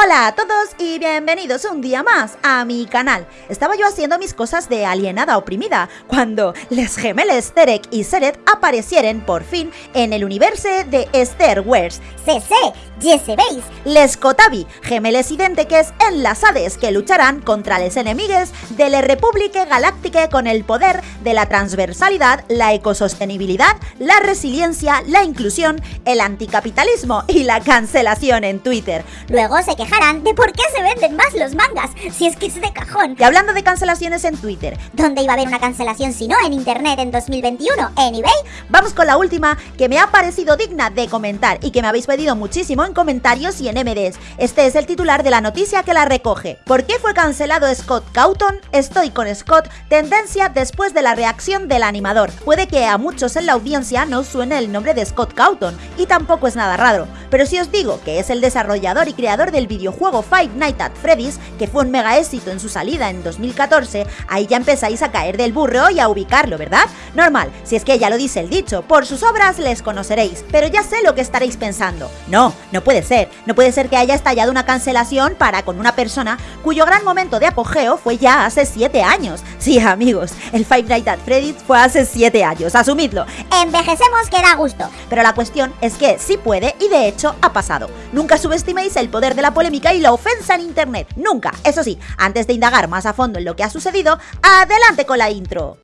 Hola a todos y bienvenidos un día más a mi canal. Estaba yo haciendo mis cosas de alienada oprimida cuando les gemeles Terek y Seret aparecieron por fin en el universo de Star Wars. CC, ya sabéis. Les Kotabi, gemeles idéntiques enlazades que lucharán contra los enemigos de la República Galáctica con el poder de la transversalidad, la ecosostenibilidad, la resiliencia, la inclusión, el anticapitalismo y la cancelación en Twitter. Luego se de por qué se venden más los mangas, si es que es de cajón. Y hablando de cancelaciones en Twitter, ¿Dónde iba a haber una cancelación si no en internet en 2021? ¿En eBay? Vamos con la última que me ha parecido digna de comentar y que me habéis pedido muchísimo en comentarios y en MDs. Este es el titular de la noticia que la recoge. ¿Por qué fue cancelado Scott Cawthon? Estoy con Scott, tendencia después de la reacción del animador. Puede que a muchos en la audiencia no suene el nombre de Scott Cawthon y tampoco es nada raro, pero si os digo que es el desarrollador y creador del videojuego Five Nights at Freddy's, que fue un mega éxito en su salida en 2014, ahí ya empezáis a caer del burro y a ubicarlo, ¿verdad? Normal, si es que ya lo dice el dicho, por sus obras les conoceréis, pero ya sé lo que estaréis pensando. No, no puede ser, no puede ser que haya estallado una cancelación para con una persona cuyo gran momento de apogeo fue ya hace 7 años. Sí, amigos, el Five Nights at Freddy's fue hace 7 años, asumidlo. Envejecemos que da gusto. Pero la cuestión es que sí puede y de hecho ha pasado. Nunca subestiméis el poder de la polémica y la ofensa en internet. Nunca. Eso sí, antes de indagar más a fondo en lo que ha sucedido, adelante con la intro.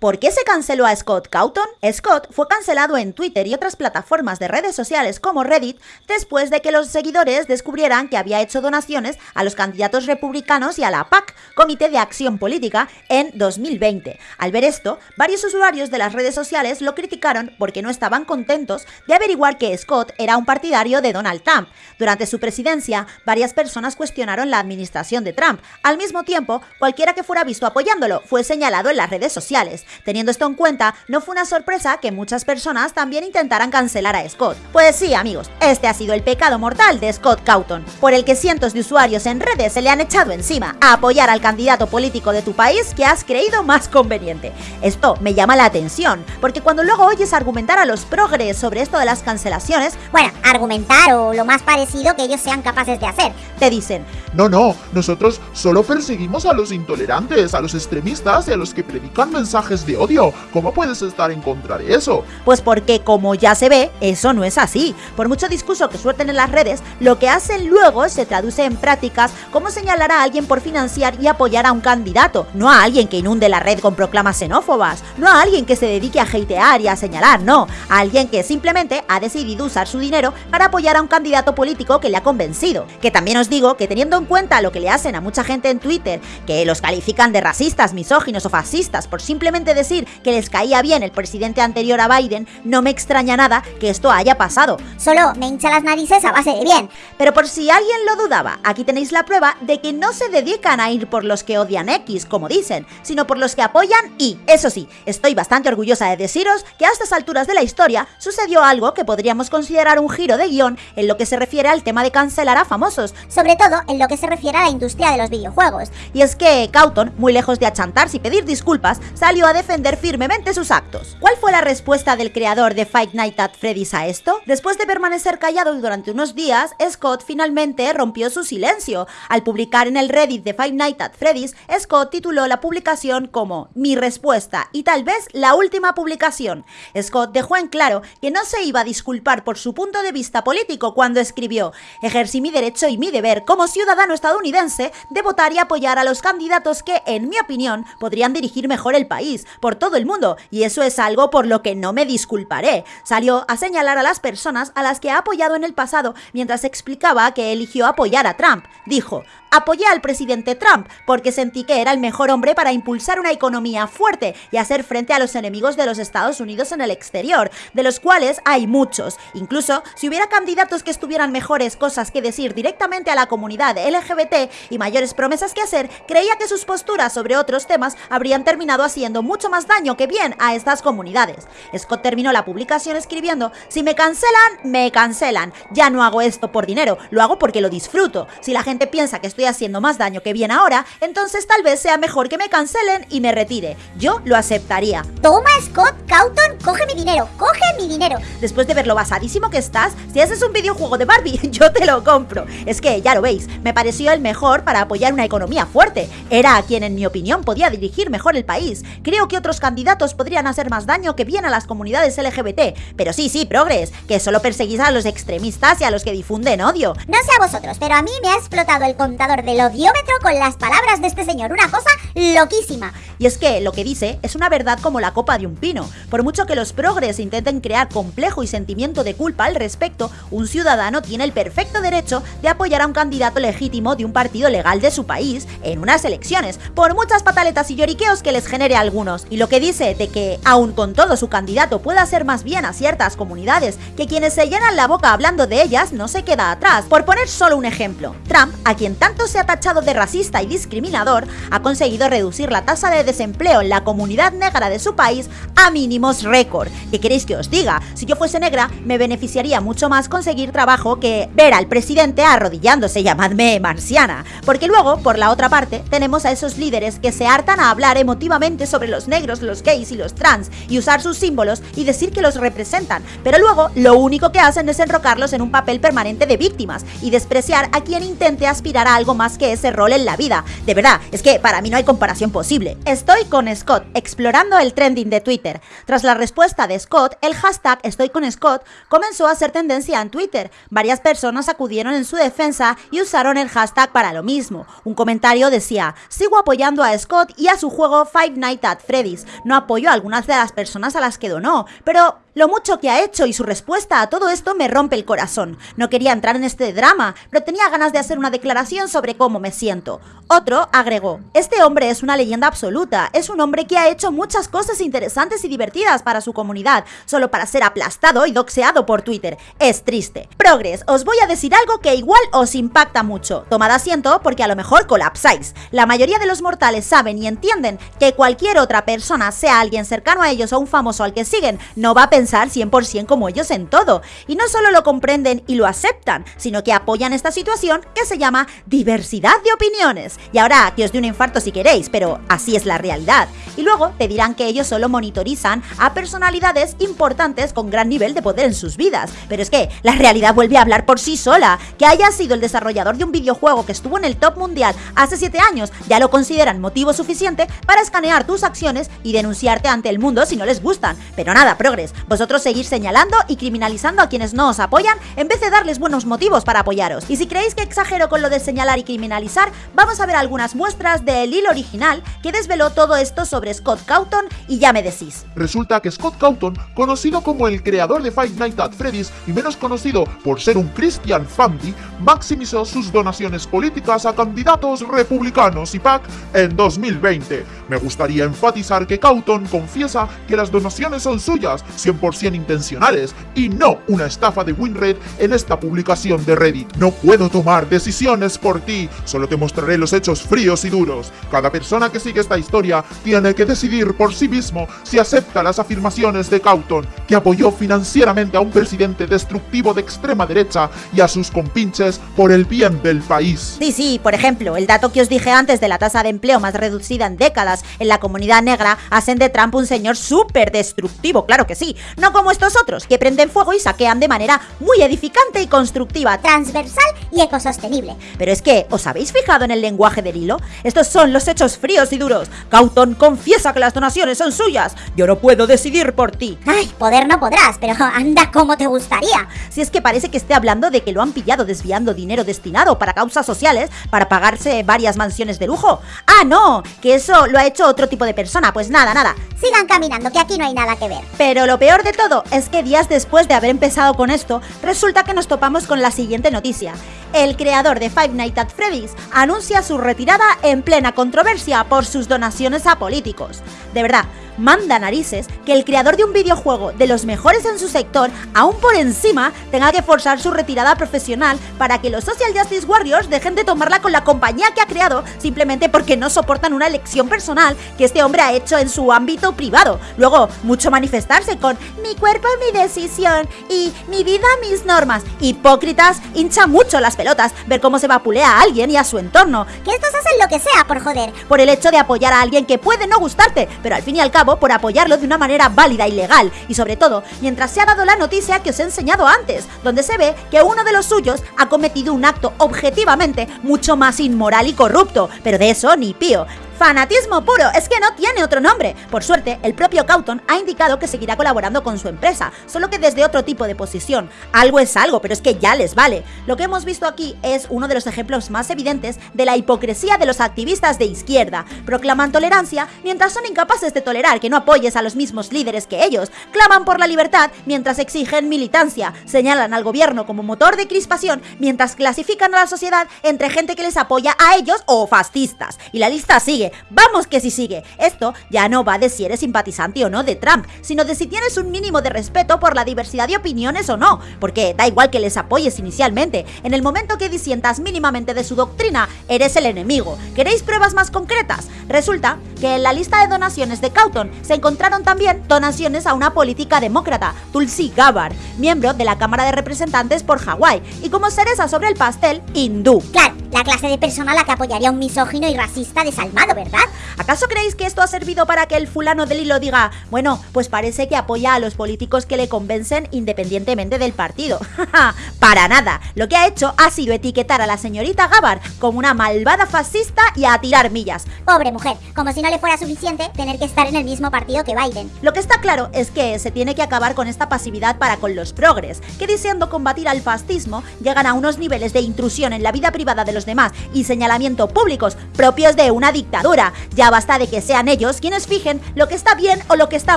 ¿Por qué se canceló a Scott Cawthon? Scott fue cancelado en Twitter y otras plataformas de redes sociales como Reddit después de que los seguidores descubrieran que había hecho donaciones a los candidatos republicanos y a la PAC, Comité de Acción Política, en 2020. Al ver esto, varios usuarios de las redes sociales lo criticaron porque no estaban contentos de averiguar que Scott era un partidario de Donald Trump. Durante su presidencia, varias personas cuestionaron la administración de Trump. Al mismo tiempo, cualquiera que fuera visto apoyándolo fue señalado en las redes sociales. Teniendo esto en cuenta, no fue una sorpresa que muchas personas también intentaran cancelar a Scott. Pues sí, amigos, este ha sido el pecado mortal de Scott Cawthon, por el que cientos de usuarios en redes se le han echado encima a apoyar al candidato político de tu país que has creído más conveniente. Esto me llama la atención, porque cuando luego oyes argumentar a los progres sobre esto de las cancelaciones, Bueno, argumentar o lo más parecido que ellos sean capaces de hacer. te dicen, No, no, nosotros solo perseguimos a los intolerantes, a los extremistas y a los que predican mensajes de odio. ¿Cómo puedes estar en contra de eso? Pues porque como ya se ve, eso no es así. Por mucho discurso que suelten en las redes, lo que hacen luego se traduce en prácticas como señalar a alguien por financiar y apoyar a un candidato, no a alguien que inunde la red con proclamas xenófobas, no a alguien que se dedique a hatear y a señalar, no, a alguien que simplemente ha decidido usar su dinero para apoyar a un candidato político que le ha convencido. Que también os digo que teniendo en cuenta lo que le hacen a mucha gente en Twitter, que los califican de racistas, misóginos o fascistas por simplemente decir que les caía bien el presidente anterior a Biden, no me extraña nada que esto haya pasado. Solo me hincha las narices a base de bien. Pero por si alguien lo dudaba, aquí tenéis la prueba de que no se dedican a ir por los que odian X, como dicen, sino por los que apoyan Y. Eso sí, estoy bastante orgullosa de deciros que a estas alturas de la historia sucedió algo que podríamos considerar un giro de guion en lo que se refiere al tema de cancelar a famosos. Sobre todo en lo que se refiere a la industria de los videojuegos. Y es que Cawthon, muy lejos de achantarse y pedir disculpas, salió a defender firmemente sus actos. ¿Cuál fue la respuesta del creador de Fight Night at Freddy's a esto? Después de permanecer callado durante unos días, Scott finalmente rompió su silencio. Al publicar en el Reddit de Five Nights at Freddy's, Scott tituló la publicación como Mi respuesta y tal vez la última publicación. Scott dejó en claro que no se iba a disculpar por su punto de vista político cuando escribió Ejercí mi derecho y mi deber como ciudadano estadounidense de votar y apoyar a los candidatos que, en mi opinión, podrían dirigir mejor el país, por todo el mundo, y eso es algo por lo que no me disculparé. Salió a señalar a las personas a las que ha apoyado en el pasado mientras explicaba que eligió apoyar a Trump. Dijo, apoyé al presidente Trump porque sentí que era el mejor hombre para impulsar una economía fuerte y hacer frente a los enemigos de los Estados Unidos en el exterior, de los cuales hay muchos. Incluso si hubiera candidatos que estuvieran mejores cosas que decir directamente a la comunidad LGBT y mayores promesas que hacer, creía que sus posturas sobre otros temas habrían terminado haciendo mucho más daño que bien a estas comunidades. Scott terminó la publicación escribiendo, si me cancelan, me cancelan. Ya no hago esto por dinero, lo hago porque lo disfruto. Si la gente piensa que estoy estoy haciendo más daño que bien ahora, entonces tal vez sea mejor que me cancelen y me retire. Yo lo aceptaría. Toma, Scott Cawton, coge mi dinero, coge mi dinero. Después de ver lo basadísimo que estás, si ese es un videojuego de Barbie, yo te lo compro. Es que, ya lo veis, me pareció el mejor para apoyar una economía fuerte. Era a quien, en mi opinión, podía dirigir mejor el país. Creo que otros candidatos podrían hacer más daño que bien a las comunidades LGBT. Pero sí, sí, progres, que solo perseguís a los extremistas y a los que difunden odio. No sé a vosotros, pero a mí me ha explotado el contador del odiómetro con las palabras de este señor. Una cosa loquísima. Y es que lo que dice es una verdad como la copa de un pino. Por mucho que los progres intenten crear complejo y sentimiento de culpa al respecto, un ciudadano tiene el perfecto derecho de apoyar a un candidato legítimo de un partido legal de su país en unas elecciones, por muchas pataletas y lloriqueos que les genere algunos. Y lo que dice de que, aun con todo su candidato pueda hacer más bien a ciertas comunidades que quienes se llenan la boca hablando de ellas, no se queda atrás. Por poner solo un ejemplo, Trump, a quien tanto se ha tachado de racista y discriminador, ha conseguido reducir la tasa de desempleo en la comunidad negra de su país a mínimos récord. ¿Qué queréis que os diga? Si yo fuese negra, me beneficiaría mucho más conseguir trabajo que ver al presidente arrodillándose, llamadme marciana. Porque luego, por la otra parte, tenemos a esos líderes que se hartan a hablar emotivamente sobre los negros, los gays y los trans y usar sus símbolos y decir que los representan, pero luego lo único que hacen es enrocarlos en un papel permanente de víctimas y despreciar a quien intente aspirar a algo más que ese rol en la vida. De verdad, es que para mí no hay comparación posible. Estoy con Scott, explorando el trending de Twitter. Tras la respuesta de Scott, el hashtag Estoy con Scott comenzó a ser tendencia en Twitter. Varias personas acudieron en su defensa y usaron el hashtag para lo mismo. Un comentario decía, sigo apoyando a Scott y a su juego Five Nights at Freddy's. No apoyo a algunas de las personas a las que donó, pero lo mucho que ha hecho y su respuesta a todo esto me rompe el corazón. No quería entrar en este drama, pero tenía ganas de hacer una declaración sobre cómo me siento. Otro agregó, este hombre es una leyenda absoluta, es un hombre que ha hecho muchas cosas interesantes y divertidas para su comunidad, solo para ser aplastado y doxeado por Twitter. Es triste. Progress, os voy a decir algo que igual os impacta mucho. Tomad asiento porque a lo mejor colapsáis. La mayoría de los mortales saben y entienden que cualquier otra persona, sea alguien cercano a ellos o un famoso al que siguen, no va a pensar 100% como ellos en todo. Y no solo lo comprenden y lo aceptan, sino que apoyan esta situación que se llama diversidad de opiniones. Y ahora que os dé un infarto si queréis, pero así es la realidad. Y luego te dirán que ellos solo monitorizan a personalidades importantes con gran nivel de poder en sus vidas. Pero es que la realidad vuelve a hablar por sí sola. Que haya sido el desarrollador de un videojuego que estuvo en el top mundial hace 7 años, ya lo consideran motivo suficiente para escanear tus acciones y denunciarte ante el mundo si no les gustan. Pero nada, progres, vosotros seguir señalando y criminalizando a quienes no os apoyan en vez de darles buenos motivos para apoyaros. Y si creéis que exagero con lo de señalar y criminalizar, vamos a ver algunas muestras del hilo original que desveló todo esto sobre Scott Cawthon y ya me decís. Resulta que Scott Cawthon, conocido como el creador de Five Nights at Freddy's y menos conocido por ser un Christian Family, maximizó sus donaciones políticas a candidatos republicanos y PAC en 2020. Me gustaría enfatizar que Cawthon confiesa que las donaciones son suyas, 100% intencionales, y no una estafa de WinRed en esta publicación de Reddit. No puedo tomar decisiones por ti, solo te mostraré los hechos fríos y duros. Cada persona que sigue esta historia tiene que decidir por sí mismo si acepta las afirmaciones de Cawthon, que apoyó financieramente a un presidente destructivo de extrema derecha y a sus compinches por el bien del país. Sí, sí, por ejemplo, el dato que os dije antes de la tasa de empleo más reducida en décadas en la comunidad negra hacen de Trump un señor súper destructivo, claro que sí, no como estos otros que prenden fuego y saquean de manera muy edificante y constructiva, Transversal y ecosostenible. Pero es que, ¿os habéis fijado en el lenguaje del hilo? Estos son los hechos fríos y duros. Cawthon confiesa que las donaciones son suyas. Yo no puedo decidir por ti. Ay, poder no podrás, pero anda como te gustaría. Si es que parece que esté hablando de que lo han pillado desviando dinero destinado para causas sociales para pagarse varias mansiones de lujo. Ah, no, que eso lo ha hecho otro tipo de persona. Pues nada, nada. Sigan caminando, que aquí no hay nada que ver. Pero lo peor de todo es que días después de haber empezado con esto, resulta que nos topamos con la siguiente noticia. El creador de Five Nights at Freddy's anuncia su retirada en plena controversia por sus donaciones a políticos. De verdad, manda narices que el creador de un videojuego de los mejores en su sector, aún por encima, tenga que forzar su retirada profesional para que los Social Justice Warriors dejen de tomarla con la compañía que ha creado simplemente porque no soportan una elección personal que este hombre ha hecho en su ámbito privado. Luego, mucho manifestarse con mi cuerpo, mi decisión y mi vida, mis normas. Hipócritas, hincha mucho las pelotas ver cómo se vapulea a alguien y a su entorno. Que estos hacen lo que sea por joder. Por el hecho de apoyar a alguien que puede no gustarte, pero al fin y al cabo por apoyarlo de una manera válida y legal. Y sobre todo, mientras se ha dado la noticia que os he enseñado antes, donde se ve que uno de los suyos ha cometido un acto objetivamente mucho más inmoral y corrupto. Pero de eso ni pío. Fanatismo puro, es que no tiene otro nombre. Por suerte, el propio Cauton ha indicado que seguirá colaborando con su empresa, solo que desde otro tipo de posición. Algo es algo, pero es que ya les vale. Lo que hemos visto aquí es uno de los ejemplos más evidentes de la hipocresía de los activistas de izquierda. Proclaman tolerancia mientras son incapaces de tolerar que no apoyes a los mismos líderes que ellos. Claman por la libertad mientras exigen militancia. Señalan al gobierno como motor de crispación mientras clasifican a la sociedad entre gente que les apoya a ellos o fascistas. Y la lista sigue vamos que si sigue. Esto ya no va de si eres simpatizante o no de Trump, sino de si tienes un mínimo de respeto por la diversidad de opiniones o no, porque da igual que les apoyes inicialmente, en el momento que disientas mínimamente de su doctrina, eres el enemigo. ¿Queréis pruebas más concretas? Resulta que en la lista de donaciones de Cauton se encontraron también donaciones a una política demócrata, Tulsi Gabbard, miembro de la Cámara de Representantes por Hawái, y como cereza sobre el pastel, hindú. Claro, la clase de persona a la que apoyaría un misógino y racista desalmado, ¿verdad? ¿Acaso creéis que esto ha servido para que el fulano del hilo diga, bueno, pues parece que apoya a los políticos que le convencen independientemente del partido? para nada. Lo que ha hecho ha sido etiquetar a la señorita Gabbard como una malvada fascista y a tirar millas. Pobre mujer, como si no le fuera suficiente tener que estar en el mismo partido que Biden. Lo que está claro es que se tiene que acabar con esta pasividad para con los progres, que deseando combatir al fascismo llegan a unos niveles de intrusión en la vida privada de los demás y señalamiento públicos propios de una dictadura. Ya basta de que sean ellos quienes fijen lo que está bien o lo que está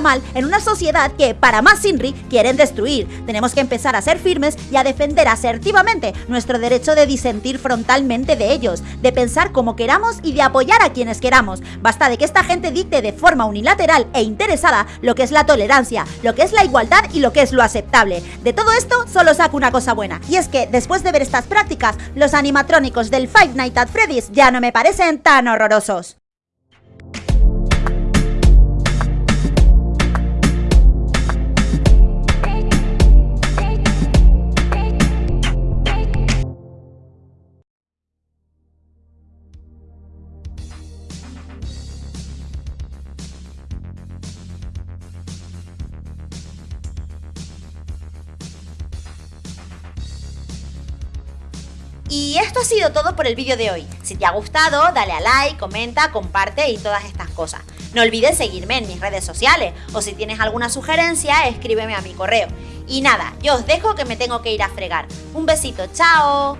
mal en una sociedad que, para más Sinri, quieren destruir. Tenemos que empezar a ser firmes y a defender asertivamente nuestro derecho de disentir frontalmente de ellos, de pensar como queramos y de apoyar a quienes queramos. Basta de esta gente dicte de forma unilateral e interesada lo que es la tolerancia, lo que es la igualdad y lo que es lo aceptable. De todo esto solo saco una cosa buena, y es que después de ver estas prácticas, los animatrónicos del Five Nights at Freddy's ya no me parecen tan horrorosos. Y esto ha sido todo por el vídeo de hoy. Si te ha gustado, dale a like, comenta, comparte y todas estas cosas. No olvides seguirme en mis redes sociales o si tienes alguna sugerencia, escríbeme a mi correo. Y nada, yo os dejo que me tengo que ir a fregar. Un besito, chao.